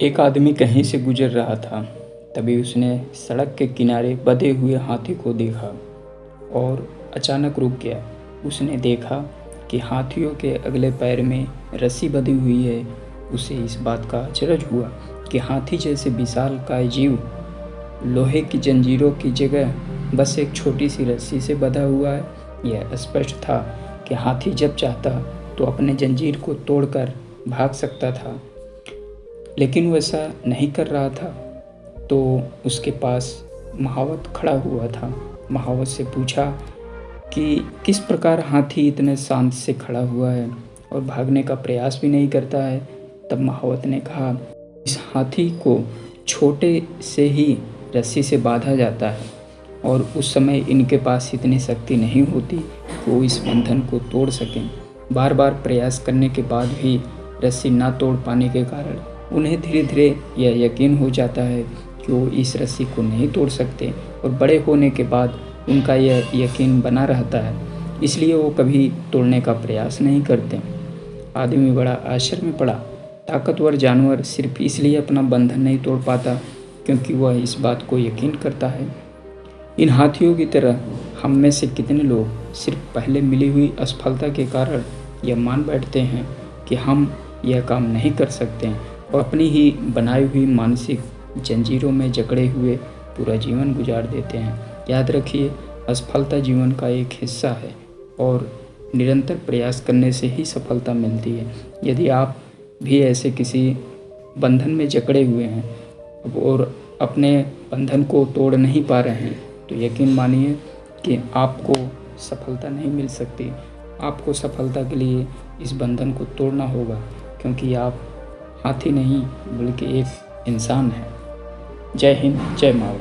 एक आदमी कहीं से गुजर रहा था, तभी उसने सड़क के किनारे बधे हुए हाथी को देखा और अचानक रुक गया। उसने देखा कि हाथियों के अगले पैर में रस्सी बधी हुई है। उसे इस बात का अचरज हुआ कि हाथी जैसे विशाल काय जीव लोहे की जंजीरों की जगह बस एक छोटी सी रस्सी से बधा हुआ है। यह स्पष्ट था कि हाथी जब चाहता तो अपने जंजीर को तोड़कर भाग सकता था। लेकिन वो ऐसा नहीं कर रहा था तो उसके पास महावत खड़ा हुआ था। महावत से पूछा कि किस प्रकार हाथी इतने शांत से खड़ा हुआ है और भागने का प्रयास भी नहीं करता है? तब महावत ने कहा, इस हाथी को छोटे से ही रस्सी से बांधा जाता है और उस समय इनके पास इतनी शक्ति नहीं होती कि वो इस बंधन को तोड़ सकें। बार बार प्रयास करने के बाद भी रस्सी ना तोड़ पाने के कारण उन्हें धीरे धीरे यह यकीन हो जाता है कि वो इस रस्सी को नहीं तोड़ सकते और बड़े होने के बाद उनका यह यकीन बना रहता है। इसलिए वो कभी तोड़ने का प्रयास नहीं करते। आदमी बड़ा आश्चर्य में पड़ा। ताकतवर जानवर सिर्फ़ इसलिए अपना बंधन नहीं तोड़ पाता क्योंकि वह इस बात को यकीन करता है। इन हाथियों की तरह हम में से कितने लोग सिर्फ़ पहले मिली हुई असफलता के कारण यह मान बैठते हैं कि हम यह काम नहीं कर सकते। और अपनी ही बनाई हुई मानसिक जंजीरों में जकड़े हुए पूरा जीवन गुजार देते हैं। याद रखिए, असफलता जीवन का एक हिस्सा है और निरंतर प्रयास करने से ही सफलता मिलती है। यदि आप भी ऐसे किसी बंधन में जकड़े हुए हैं और अपने बंधन को तोड़ नहीं पा रहे हैं तो यकीन मानिए कि आपको सफलता नहीं मिल सकती। आपको सफलता के लिए इस बंधन को तोड़ना होगा, क्योंकि आप हाथी नहीं बल्कि एक इंसान है। जय हिंद जय माँ